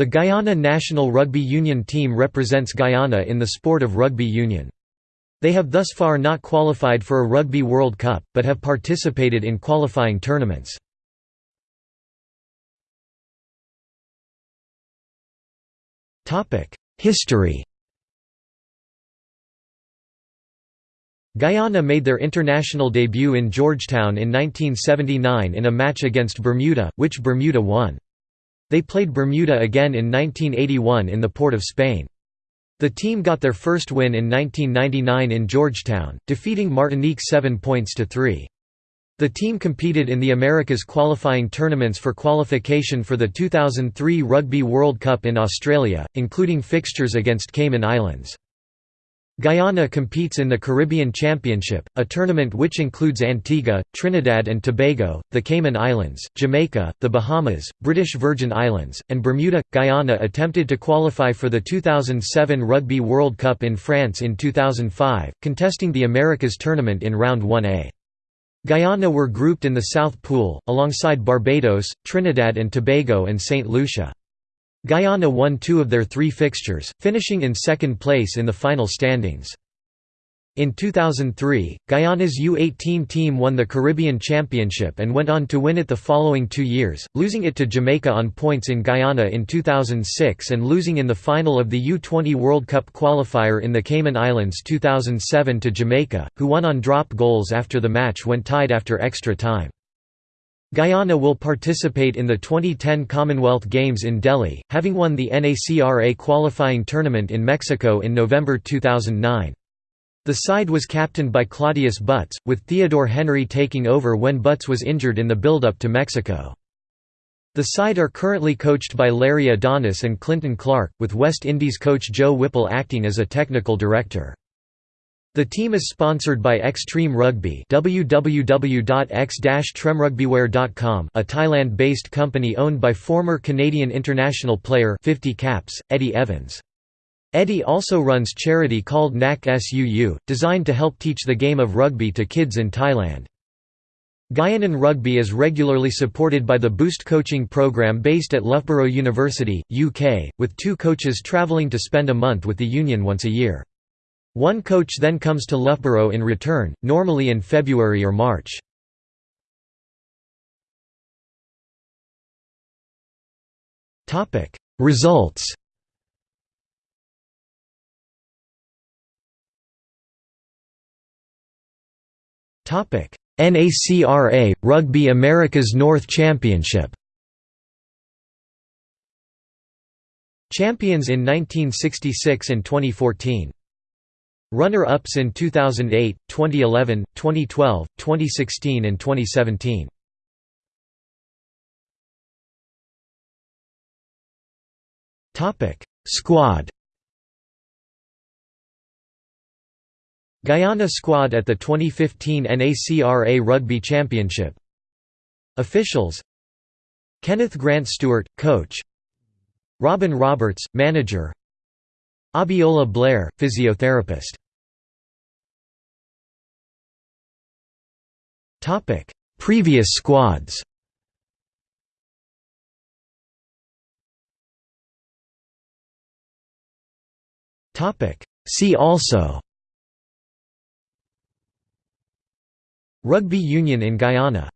The Guyana national rugby union team represents Guyana in the sport of rugby union. They have thus far not qualified for a Rugby World Cup, but have participated in qualifying tournaments. History Guyana made their international debut in Georgetown in 1979 in a match against Bermuda, which Bermuda won. They played Bermuda again in 1981 in the Port of Spain. The team got their first win in 1999 in Georgetown, defeating Martinique 7 points to 3. The team competed in the Americas qualifying tournaments for qualification for the 2003 Rugby World Cup in Australia, including fixtures against Cayman Islands. Guyana competes in the Caribbean Championship, a tournament which includes Antigua, Trinidad and Tobago, the Cayman Islands, Jamaica, the Bahamas, British Virgin Islands, and Bermuda. Guyana attempted to qualify for the 2007 Rugby World Cup in France in 2005, contesting the Americas tournament in Round 1A. Guyana were grouped in the South Pool, alongside Barbados, Trinidad and Tobago and St. Lucia. Guyana won two of their three fixtures, finishing in second place in the final standings. In 2003, Guyana's U18 team won the Caribbean Championship and went on to win it the following two years, losing it to Jamaica on points in Guyana in 2006 and losing in the final of the U20 World Cup qualifier in the Cayman Islands 2007 to Jamaica, who won on drop goals after the match went tied after extra time. Guyana will participate in the 2010 Commonwealth Games in Delhi, having won the NACRA qualifying tournament in Mexico in November 2009. The side was captained by Claudius Butts, with Theodore Henry taking over when Butts was injured in the build-up to Mexico. The side are currently coached by Larry Adonis and Clinton Clark, with West Indies coach Joe Whipple acting as a technical director. The team is sponsored by Xtreme Rugby www.x-tremrugbywear.com a Thailand-based company owned by former Canadian international player 50 caps, Eddie Evans. Eddie also runs charity called NAC SUU, designed to help teach the game of rugby to kids in Thailand. Guyanan rugby is regularly supported by the Boost coaching program based at Loughborough University, UK, with two coaches travelling to spend a month with the union once a year. One coach then comes to Loughborough in return, normally in February or March. Results NACRA – Rugby Americas North Championship Champions in 1966 and 2014 Runner-ups in 2008, 2011, 2012, 2016 and 2017. Topic: Squad. Guyana squad at the 2015 NACRA Rugby Championship. Officials: Kenneth Grant Stewart, coach. Robin Roberts, manager. Abiola Blair, physiotherapist. Topic: Previous squads. Topic: See also. Rugby union in Guyana